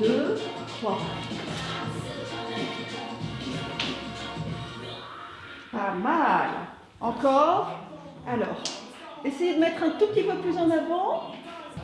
2, 3. Pas mal. Encore. Alors, essayez de mettre un tout petit peu plus en avant.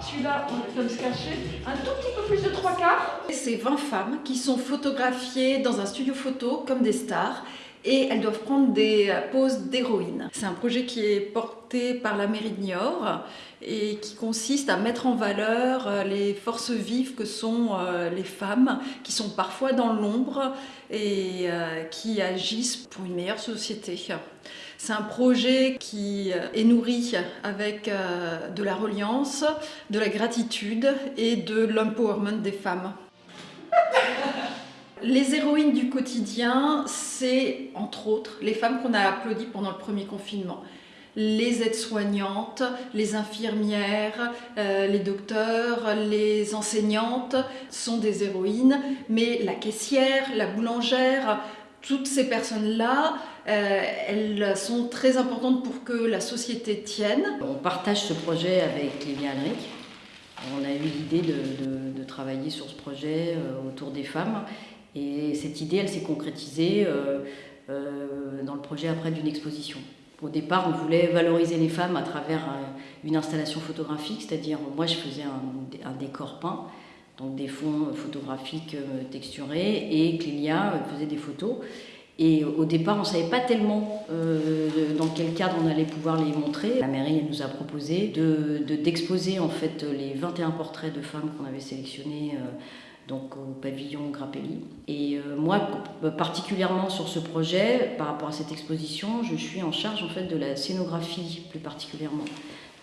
Celui-là, on peut se cacher. Un tout petit peu plus de trois quarts. C'est 20 femmes qui sont photographiées dans un studio photo comme des stars et elles doivent prendre des poses d'héroïne. C'est un projet qui est porté par la mairie de Niort et qui consiste à mettre en valeur euh, les forces vives que sont euh, les femmes qui sont parfois dans l'ombre et euh, qui agissent pour une meilleure société. C'est un projet qui est nourri avec de la reliance, de la gratitude et de l'empowerment des femmes. Les héroïnes du quotidien, c'est entre autres les femmes qu'on a applaudies pendant le premier confinement. Les aides-soignantes, les infirmières, euh, les docteurs, les enseignantes sont des héroïnes, mais la caissière, la boulangère, toutes ces personnes-là, euh, elles sont très importantes pour que la société tienne. On partage ce projet avec Lévia Alric. On a eu l'idée de, travailler sur ce projet euh, autour des femmes et cette idée, elle s'est concrétisée euh, euh, dans le projet après d'une exposition. Au départ, on voulait valoriser les femmes à travers une installation photographique, c'est-à-dire moi je faisais un, décor peint, donc des fonds photographiques euh, texturés, et Clélia faisait des photos. Et au départ, on ne savait pas tellement dans quel cadre on allait pouvoir les montrer. La mairie nous a proposé d'exposer de, en fait les 21 portraits de femmes qu'on avait sélectionnés donc au pavillon Grappelli. Et euh, moi, particulièrement sur ce projet, par rapport à cette exposition, je suis en charge en fait de la scénographie plus particulièrement.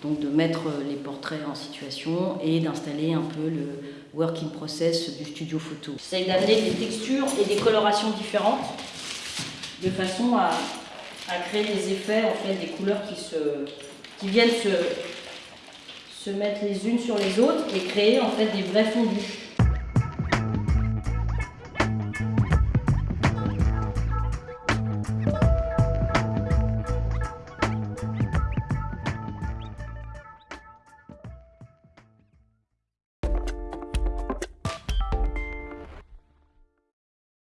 Donc de mettre les portraits en situation et d'installer un peu le working process du studio photo. J'essaie d'amener des textures et des colorations différentes de façon à, créer des effets, en fait, des couleurs qui, viennent se, se mettre les unes sur les autres et créer en fait des vrais fondus.